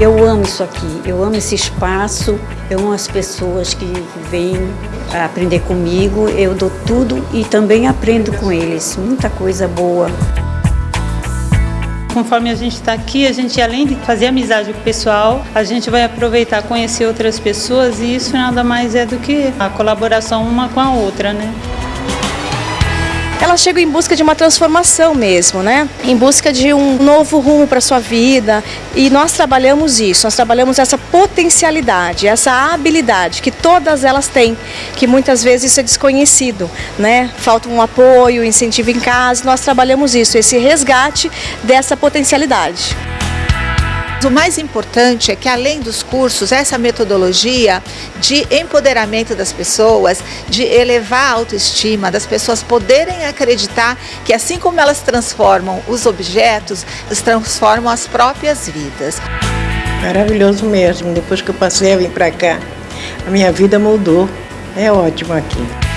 Eu amo isso aqui, eu amo esse espaço, eu amo as pessoas que vêm aprender comigo, eu dou tudo e também aprendo com eles, muita coisa boa. Conforme a gente está aqui, a gente além de fazer amizade com o pessoal, a gente vai aproveitar conhecer outras pessoas e isso nada mais é do que a colaboração uma com a outra, né? Elas chegam em busca de uma transformação mesmo, né? Em busca de um novo rumo para sua vida. E nós trabalhamos isso, nós trabalhamos essa potencialidade, essa habilidade que todas elas têm, que muitas vezes isso é desconhecido, né? Falta um apoio, incentivo em casa, nós trabalhamos isso, esse resgate dessa potencialidade. O mais importante é que, além dos cursos, essa metodologia de empoderamento das pessoas, de elevar a autoestima, das pessoas poderem acreditar que, assim como elas transformam os objetos, elas transformam as próprias vidas. Maravilhoso mesmo. Depois que eu passei a vir para cá, a minha vida mudou. É ótimo aqui.